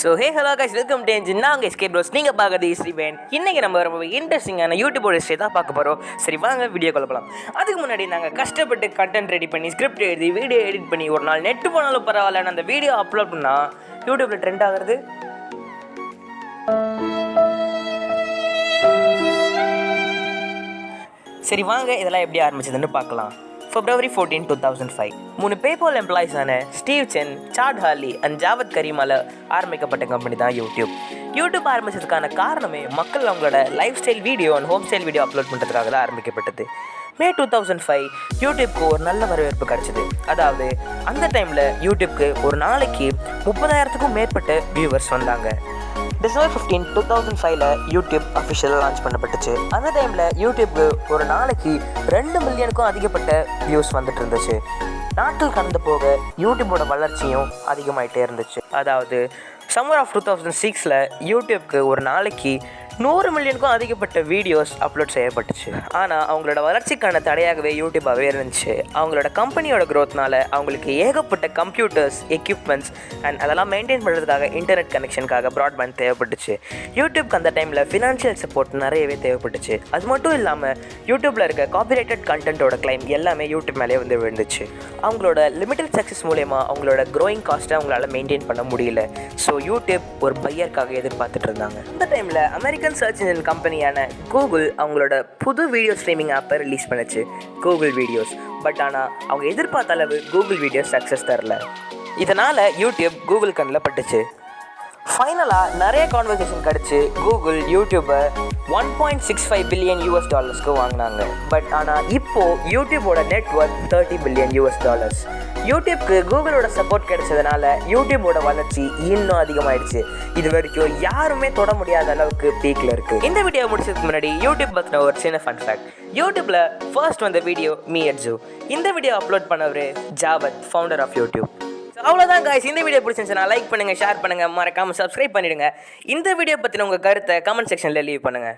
So hey hello guys welcome to நான் உங்கள் SK pros நீங்கள் பார்க்குறது இஸ்ரீவேன் இன்றைக்கி நம்ம ரொம்ப இன்ட்ரெஸ்டிங்கான யூடியூபோட ஹிஸ்ட்ரி தான் பார்க்க போகிறோம் சரி வாங்க வீடியோ கொள்ளலாம் அதுக்கு முன்னாடி நாங்கள் கஷ்டப்பட்டு கண்டென்ட் ரெடி பண்ணி ஸ்கிரிப்ட் எழுதி வீடியோ எடிட் பண்ணி ஒரு நாள் நெட்டு போனாலும் பரவாயில்ல. அந்த வீடியோ அப்லோட் பண்ணால் யூடியூப்பில் ட்ரெண்ட் ஆகுறது? சரி வாங்க இதெல்லாம் எப்படி ஆரம்பிச்சதுன்னு பார்க்கலாம். February fourteen two thousand five மூணு PayPal எம்ப்ளாயிஸான Steve Chen Chad Hurley and Jawed கரீமால ஆரம்பிக்கப்பட்ட கம்பெனி தான் யூடியூப் யூடியூப் ஆரம்பிச்சதுக்கான காரணமே மக்கள் அவங்களோட lifestyle video and home style video upload பண்ணுறதுக்காக தான் ஆரம்பிக்கப்பட்டது. மே டூ தௌசண்ட் ஃபைவ் யூடியூப்க்கு ஒரு நல்ல வரவேற்பு கிடச்சிது. அதாவது அந்த டைமில் யூடியூப்க்கு ஒரு நாளைக்கு முப்பதாயிரத்துக்கும் மேற்பட்ட வியூவர்ஸ் வந்தாங்க. டிசம்பர் ஃபிஃப்டீன் டூ தௌசண்ட் ஃபைவ்ல யூடியூப் அஃபிஷியலாக லான்ச் பண்ணப்பட்டுச்சு. அந்த டைமில் யூடியூப்க்கு ஒரு நாளைக்கு ரெண்டு மில்லியனுக்கும் அதிகப்பட்ட வியூஸ் வந்துட்டு இருந்துச்சு நாட்கள் கடந்து போக யூடியூபோட வளர்ச்சியும் அதிகமாகிட்டே இருந்துச்சு. அதாவது சம்மர் ஆஃப் டூ தௌசண்ட் சிக்ஸில் யூடியூப்க்கு ஒரு நாளைக்கு நூறு மில்லியனுக்கும் அதிகப்பட்ட வீடியோஸ் அப்லோட் செய்யப்பட்டுச்சு. ஆனால் அவங்களோட வளர்ச்சிக்கான தடையாகவே யூடியூப்பாகவே இருந்துச்சு. அவங்களோட கம்பெனியோட க்ரோத்னால அவங்களுக்கு ஏகப்பட்ட கம்ப்யூட்டர்ஸ் எக்யூப்மெண்ட்ஸ் அண்ட் அதெல்லாம் மெயின்டைன் பண்ணுறதுக்காக இன்டர்நெட் கனெக்ஷனுக்காக ப்ராட்பேண்ட் தேவைப்பட்டுச்சு. யூடியூப்க்கு அந்த டைமில் ஃபினான்ஷியல் சப்போர்ட் நிறையவே தேவைப்பட்டுச்சு. அது மட்டும் இல்லாமல் யூடியூப்பில் இருக்க காப்பிரைட்டட் கண்டென்ட்டோட கிளைம் எல்லாமே யூடியூப் மேலே வந்து விழுந்துச்சு. அவங்களோட லிமிட்டட் சக்ஸஸ் மூலயமா அவங்களோட க்ரோயிங் காஸ்ட்டை அவங்களால மெயின்டைன் பண்ண முடியல. ஸோ யூடியூப் ஒரு பையருக்காக எதிர்பார்த்துட்டு இருந்தாங்க. அந்த டைமில் அமெரிக்கன் சர்ச் இன்ஜின் கம்பெனியான கூகுள் அவங்களோட புது வீடியோ ஸ்ட்ரீமிங் ஆப்பை ரிலீஸ் பண்ணுச்சு. கூகுள் வீடியோஸ் பட் ஆனால் அவங்க எதிர்பார்த்த அளவு கூகுள் வீடியோஸ் சக்ஸஸ் தரல. இதனால் யூடியூப் கூகுள் கண்ணில் பட்டுச்சு. ஃபைனலாக நிறைய கான்வர்சேஷன் கிடச்சி கூகுள் யூடியூப்பை one point six five billion US டாலர்ஸ்க்கு வாங்கினாங்க. பட் ஆனால் இப்போது யூடியூபோட net worth thirty billion US dollars யூடியூப்க்கு கூகுளோட சப்போர்ட் கிடைச்சதுனால யூடியூபோட வளர்ச்சி இன்னும் அதிகமாயிடுச்சு. இது வரைக்கும் யாருமே தொட முடியாத அளவுக்கு பீக்கில் இருக்கு. இந்த வீடியோ முடிச்சதுக்கு முன்னாடி யூடியூப் பற்றின ஒரு சின்ன ஃபன் ஃபேக்ட் யூடியூப்ல ஃபர்ஸ்ட் வந்த வீடியோ மீ எட்ஜு இந்த வீடியோ அப்லோட் பண்ணவர் ஜாவத் ஃபவுண்டர் ஆஃப் யூடியூப் அவ்வளோதான் காய்ஸ் இந்த வீடியோ பிடிச்சிருந்துச்சுன்னா லைக் பண்ணுங்கள் ஷேர் பண்ணுங்கள் மறக்காமல் சப்ஸ்கிரைப் பண்ணிவிடுங்க இந்த வீடியோ பற்றின உங்கள் கருத்தை கமெண்ட் செக்ஷனில் லீவ் பண்ணுங்கள்